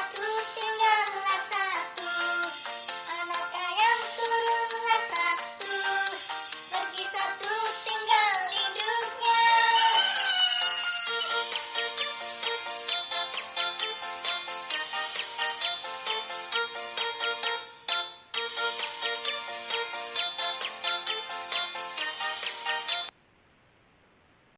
Sakute.